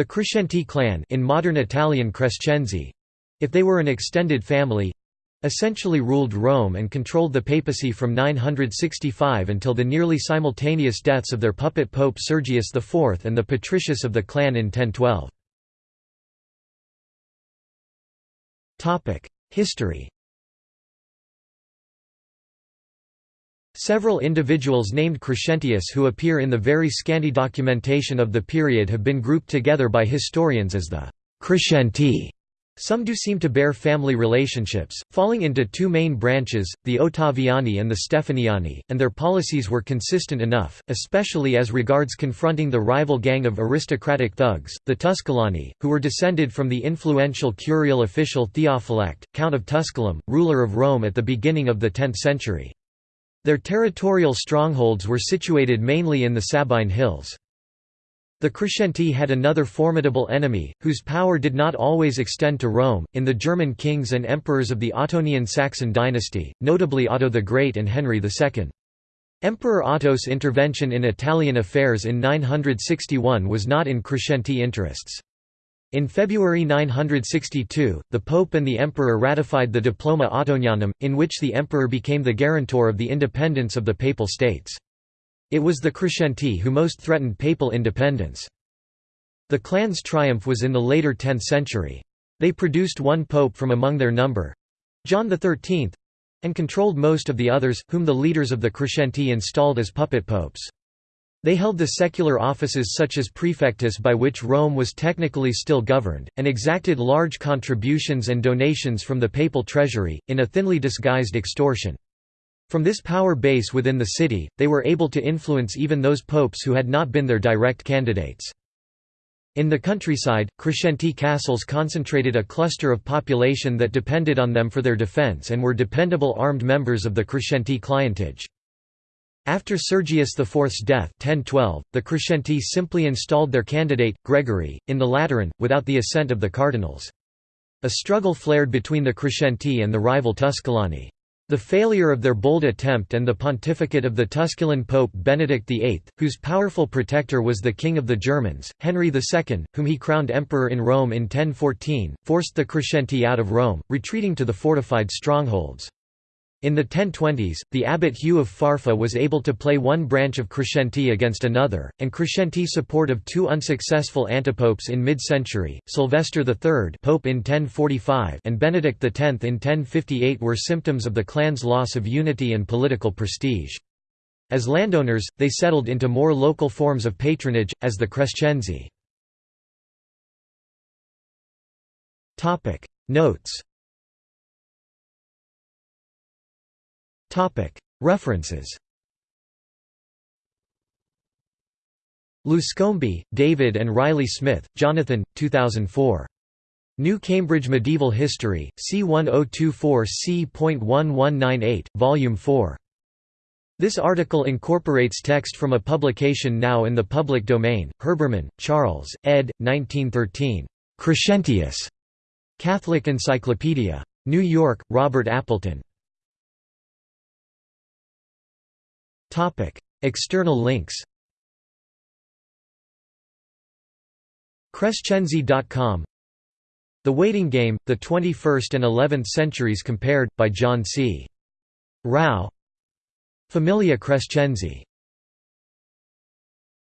The Crescenti clan in modern Italian Crescenzi, if they were an extended family, essentially ruled Rome and controlled the papacy from 965 until the nearly simultaneous deaths of their puppet pope Sergius IV and the patricius of the clan in 1012. History Several individuals named Crescentius who appear in the very scanty documentation of the period have been grouped together by historians as the Crescenti. Some do seem to bear family relationships, falling into two main branches, the Ottaviani and the Stefaniani, and their policies were consistent enough, especially as regards confronting the rival gang of aristocratic thugs, the Tusculani, who were descended from the influential curial official Theophylact, Count of Tusculum, ruler of Rome at the beginning of the 10th century. Their territorial strongholds were situated mainly in the Sabine Hills. The Crescenti had another formidable enemy, whose power did not always extend to Rome, in the German kings and emperors of the Ottonian Saxon dynasty, notably Otto the Great and Henry II. Emperor Otto's intervention in Italian affairs in 961 was not in Crescenti interests. In February 962, the Pope and the Emperor ratified the Diploma Ottonianum, in which the Emperor became the guarantor of the independence of the Papal States. It was the Crescenti who most threatened papal independence. The clan's triumph was in the later 10th century. They produced one pope from among their number—John XIII—and controlled most of the others, whom the leaders of the Crescenti installed as puppet popes. They held the secular offices such as prefectus by which Rome was technically still governed, and exacted large contributions and donations from the papal treasury, in a thinly disguised extortion. From this power base within the city, they were able to influence even those popes who had not been their direct candidates. In the countryside, Crescenti castles concentrated a cluster of population that depended on them for their defense and were dependable armed members of the Crescenti clientage. After Sergius IV's death 1012, the Crescenti simply installed their candidate, Gregory, in the Lateran, without the assent of the cardinals. A struggle flared between the Crescenti and the rival Tusculani. The failure of their bold attempt and the pontificate of the Tusculan Pope Benedict VIII, whose powerful protector was the King of the Germans, Henry II, whom he crowned emperor in Rome in 1014, forced the Crescenti out of Rome, retreating to the fortified strongholds. In the 1020s, the abbot Hugh of Farfa was able to play one branch of Crescenti against another, and Crescenti support of two unsuccessful antipopes in mid-century, Sylvester III Pope in 1045 and Benedict X in 1058 were symptoms of the clan's loss of unity and political prestige. As landowners, they settled into more local forms of patronage, as the Crescenzi. Notes References Luscombe, David and Riley Smith, Jonathan, 2004. New Cambridge Medieval History, C1024 c.1198, Volume 4. This article incorporates text from a publication now in the public domain, Herbermann, Charles, ed. 1913. Crescentius. Catholic Encyclopedia. New York, Robert Appleton. External links Crescenzi.com The Waiting Game, The 21st and 11th Centuries Compared, by John C. Rao. Familia Crescenzi